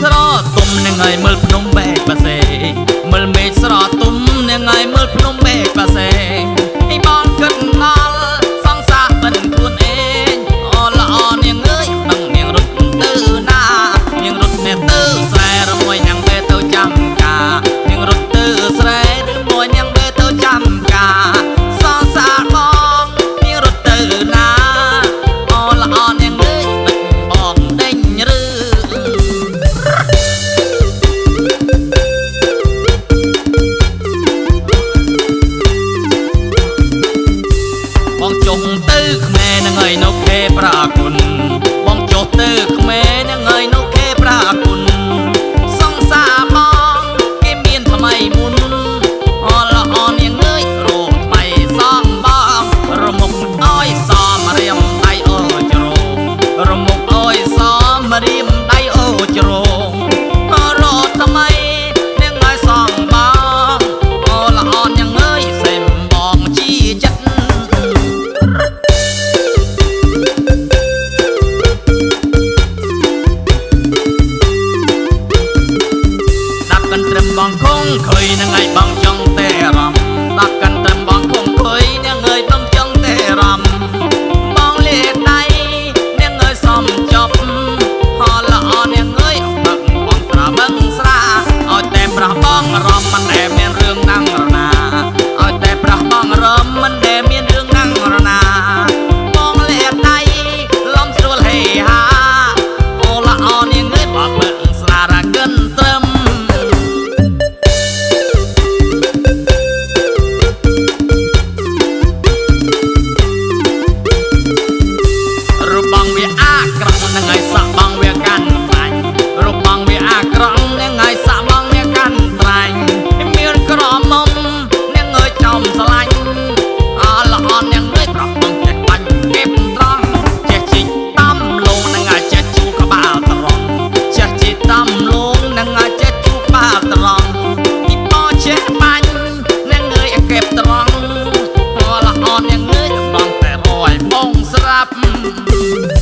ស្រទុំនឹងឲ្យមើលភ្នំបែក បងចុះទៅខ្មែរនឹងហើយនៅខេប្រាគុណបងចុះទៅខ្មែរនឹងហើយនៅខេប្រាគុណ នឹងឲ្យសាក់បងវាកាន់ខ្លាញ់របងវាអាក្រក់នឹងឲ្យសាក់បងវាកាន់ត្រាញ់មានក្រមុំនឹងឲ្យចំស្លាញ់អលអននឹងឲ្យប្របងចេះបាញ់គេបត្រង់ចេះជីកតំលងនឹងឲ្យចេះជូក្បាលត្រង់ចេះជីកតំលងនឹងឲ្យចេះជូក្បាលត្រង់ទីបោចេះបាញ់នឹងឲ្យគេបត្រង់អលអននឹងឲ្យបងតែរយបងស្រាប់ Thank you.